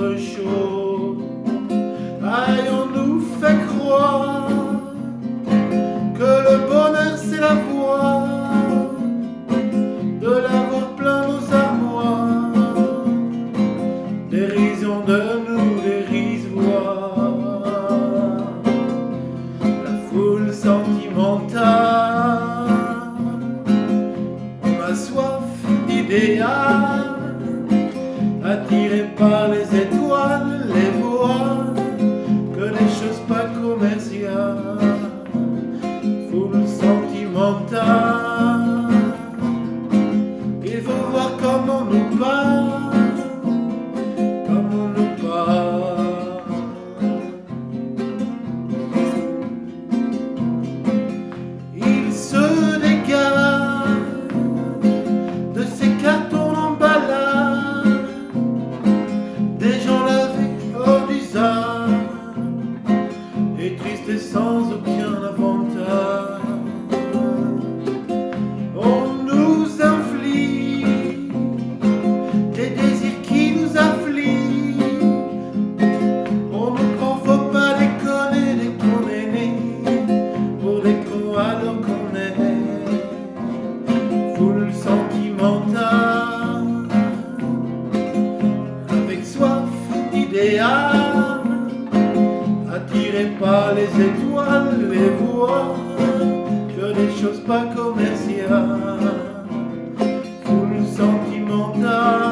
donne envie d'autre chose. Aïe, on nous fait croire que le bonheur c'est la voie de l'avoir plein nos armoires. Dérision de nous dérisoire. La foule sentimentale, on a soif d'idéal attiré et tristes et sans aucun avantage. On nous inflige des désirs qui nous affligent. On nous prend, faut pas déconner est né pour des cons alors qu'on est foule sentimentale attiré par les étoiles, les voix, que des choses pas commerciales, foule sentimentale.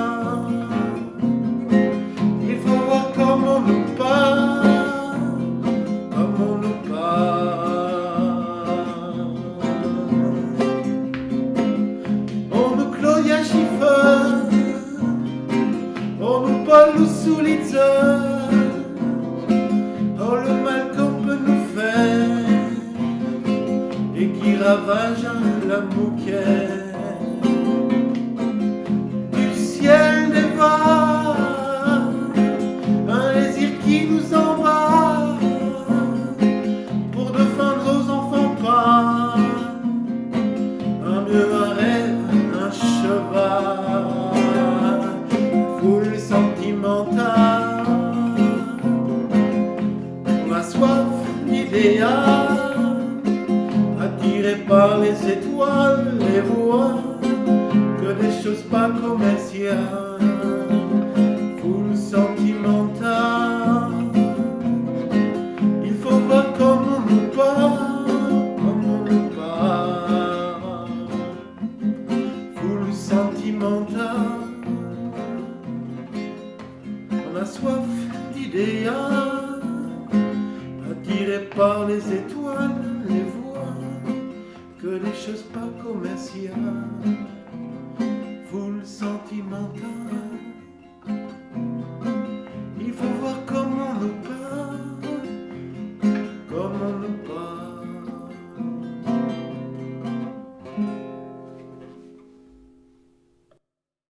Il faut voir comment nous parle, comment nous parle. On nous cloie à chiffon, on nous parle sous les ravage la bouquet Du ciel dévore Un désir qui nous embrasse Pour défendre aux enfants pas Un mieux, un rêve, un cheval Foule sentimentale. On a soif d'idéal Par les étoiles, les voix Que des choses pas commerciales. Foule sentimentale Il faut voir comment nous parle Comment nous parle. Foule sentimentale on a soif d'idéal, attiré par les étoiles, des choses pas commerciales.